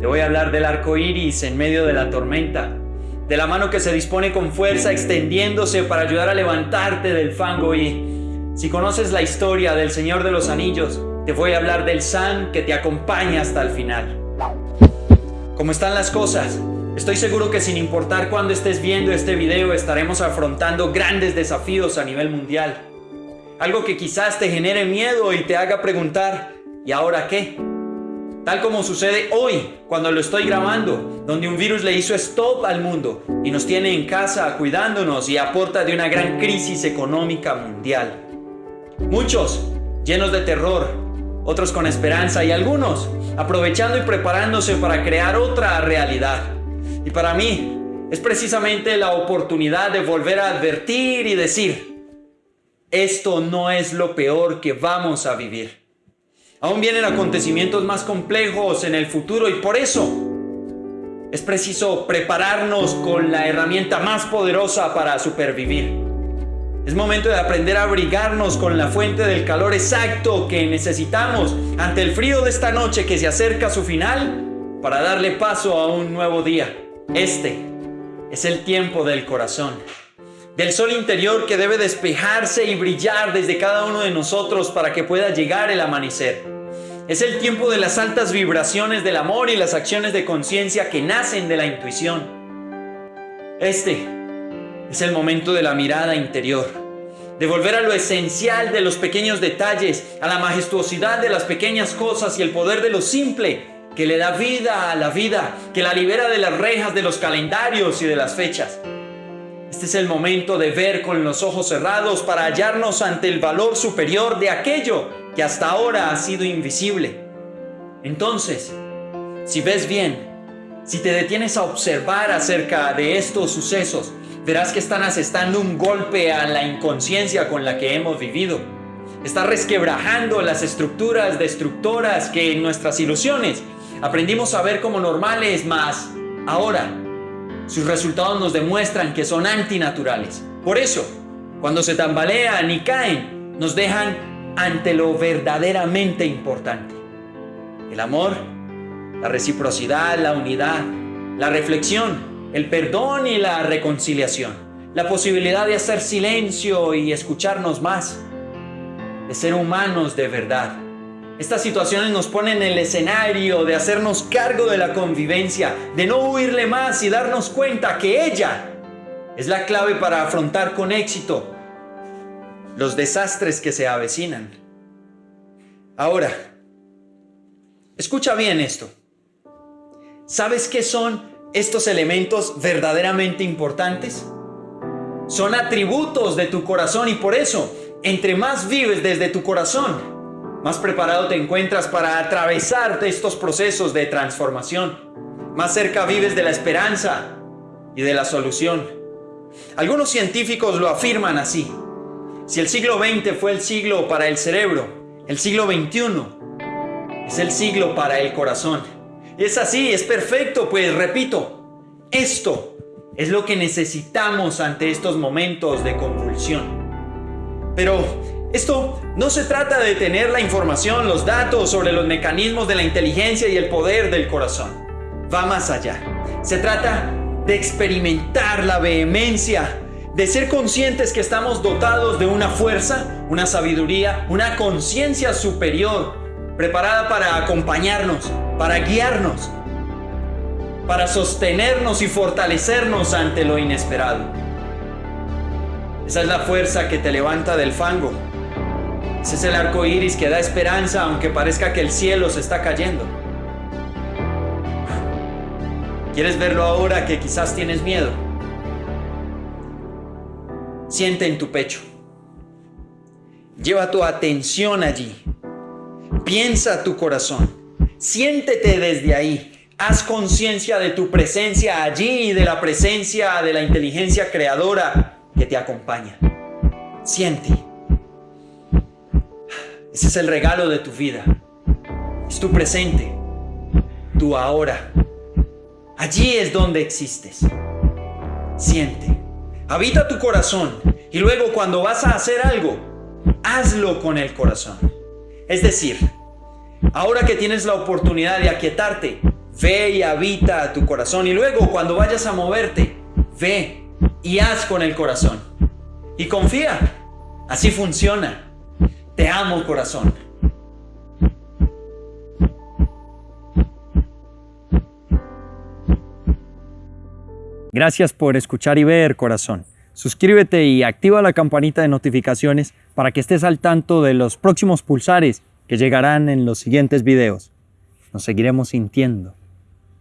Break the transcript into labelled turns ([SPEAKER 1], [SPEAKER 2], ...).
[SPEAKER 1] Te voy a hablar del arco iris en medio de la tormenta, de la mano que se dispone con fuerza extendiéndose para ayudar a levantarte del fango. Y si conoces la historia del Señor de los Anillos, te voy a hablar del San que te acompaña hasta el final. ¿Cómo están las cosas? Estoy seguro que sin importar cuándo estés viendo este video estaremos afrontando grandes desafíos a nivel mundial. Algo que quizás te genere miedo y te haga preguntar, ¿y ahora qué? Tal como sucede hoy, cuando lo estoy grabando, donde un virus le hizo stop al mundo y nos tiene en casa cuidándonos y aporta de una gran crisis económica mundial. Muchos llenos de terror, otros con esperanza y algunos aprovechando y preparándose para crear otra realidad. Y para mí es precisamente la oportunidad de volver a advertir y decir, esto no es lo peor que vamos a vivir. Aún vienen acontecimientos más complejos en el futuro y por eso es preciso prepararnos con la herramienta más poderosa para supervivir. Es momento de aprender a abrigarnos con la fuente del calor exacto que necesitamos ante el frío de esta noche que se acerca a su final para darle paso a un nuevo día. Este es el tiempo del corazón, del sol interior que debe despejarse y brillar desde cada uno de nosotros para que pueda llegar el amanecer. Es el tiempo de las altas vibraciones del amor y las acciones de conciencia que nacen de la intuición. Este es el momento de la mirada interior, de volver a lo esencial de los pequeños detalles, a la majestuosidad de las pequeñas cosas y el poder de lo simple que le da vida a la vida, que la libera de las rejas de los calendarios y de las fechas. Este es el momento de ver con los ojos cerrados para hallarnos ante el valor superior de aquello que hasta ahora ha sido invisible. Entonces, si ves bien, si te detienes a observar acerca de estos sucesos, verás que están asestando un golpe a la inconsciencia con la que hemos vivido. Está resquebrajando las estructuras destructoras que en nuestras ilusiones aprendimos a ver como normales, mas ahora sus resultados nos demuestran que son antinaturales. Por eso, cuando se tambalean y caen, nos dejan ante lo verdaderamente importante. El amor, la reciprocidad, la unidad, la reflexión, el perdón y la reconciliación. La posibilidad de hacer silencio y escucharnos más. De ser humanos de verdad. Estas situaciones nos ponen en el escenario de hacernos cargo de la convivencia, de no huirle más y darnos cuenta que ella es la clave para afrontar con éxito los desastres que se avecinan. Ahora, escucha bien esto. ¿Sabes qué son estos elementos verdaderamente importantes? Son atributos de tu corazón y por eso, entre más vives desde tu corazón, más preparado te encuentras para atravesar estos procesos de transformación. Más cerca vives de la esperanza y de la solución. Algunos científicos lo afirman así. Si el siglo XX fue el siglo para el cerebro, el siglo XXI es el siglo para el corazón. Es así, es perfecto, pues repito, esto es lo que necesitamos ante estos momentos de convulsión. Pero esto no se trata de tener la información, los datos sobre los mecanismos de la inteligencia y el poder del corazón. Va más allá. Se trata de experimentar la vehemencia de ser conscientes que estamos dotados de una fuerza, una sabiduría, una conciencia superior, preparada para acompañarnos, para guiarnos, para sostenernos y fortalecernos ante lo inesperado. Esa es la fuerza que te levanta del fango. Ese es el arco iris que da esperanza aunque parezca que el cielo se está cayendo. ¿Quieres verlo ahora que quizás tienes miedo? Siente en tu pecho. Lleva tu atención allí. Piensa tu corazón. Siéntete desde ahí. Haz conciencia de tu presencia allí y de la presencia de la inteligencia creadora que te acompaña. Siente. Ese es el regalo de tu vida. Es tu presente. Tu ahora. Allí es donde existes. Siente. Habita tu corazón y luego cuando vas a hacer algo, hazlo con el corazón. Es decir, ahora que tienes la oportunidad de aquietarte, Ve y habita tu corazón. Y luego cuando vayas a moverte, ve y haz con el corazón. Y confía. Así funciona. Te amo corazón. Gracias por escuchar y ver, corazón. Suscríbete y activa la campanita de notificaciones para que estés al tanto de los próximos pulsares que llegarán en los siguientes videos. Nos seguiremos sintiendo